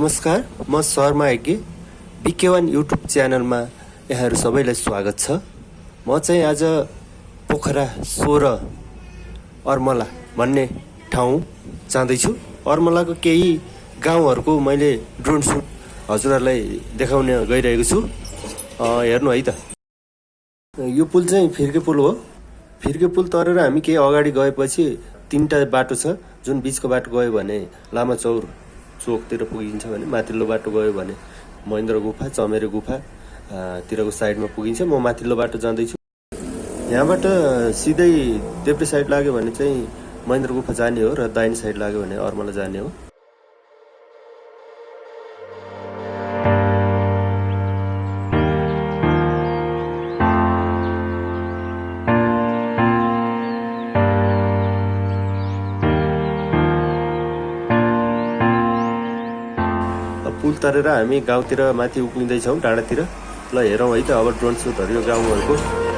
नमस्कार म शर्मा यज्ञ बिके वान युट्युब च्यानलमा यहाँहरू सबैलाई स्वागत छ। म चाहिँ आज पोखरा सोह्र अर्मला भन्ने ठाउँ जाँदैछु। अर्मलाको केही गाउँहरूको मैले ड्रोन सुट हजुरहरूलाई देखाउने गइरहेको छु। हेर्नु है त। यो पुल चाहिँ फिर्के पुल हो। फिर्के पुल तरेर हामी केही अगाडि गएपछि तिनवटा बाटो छ जुन बिचको बाटो गयो भने लामा चौर चोकतिर पुगिन्छ भने माथिल्लो बाटो गयो भने महेन्द्र गुफा चमेरे गुफा आ, तिरको साइडमा पुगिन्छ। म माथिल्लो बाटो जाँदैछु। यहाँबाट सिधै देब्रे साइड लाग्यो भने चाहिँ महेन्द्र गुफा जाने हो र दाहिने साइड लाग्यो भने अर्मला जाने हो। अब पुल तरेर हामी गाउँतिर माथि उक्लिँदैछौँ डाँडातिर। ल हेरौँ है त अब ड्रोन सुटहरू यो गाउँहरूको।